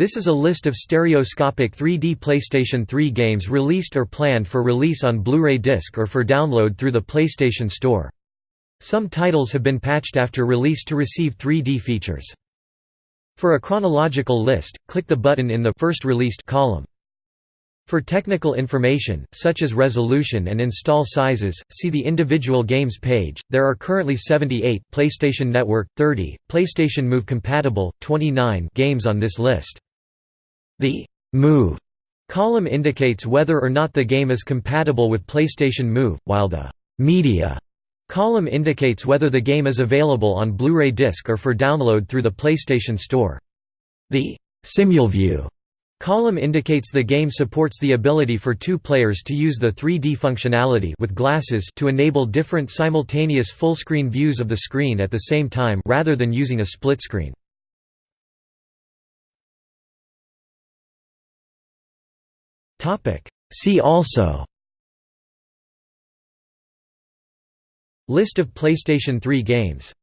This is a list of stereoscopic 3D PlayStation 3 games released or planned for release on Blu-ray disc or for download through the PlayStation Store. Some titles have been patched after release to receive 3D features. For a chronological list, click the button in the first released column. For technical information, such as resolution and install sizes, see the individual games page. There are currently 78 PlayStation Network 30, PlayStation Move compatible 29 games on this list. The Move column indicates whether or not the game is compatible with PlayStation Move, while the Media column indicates whether the game is available on Blu-ray disc or for download through the PlayStation Store. The SimulView Column indicates the game supports the ability for two players to use the 3D functionality with glasses to enable different simultaneous full-screen views of the screen at the same time rather than using a split screen. See also. List of PlayStation 3 games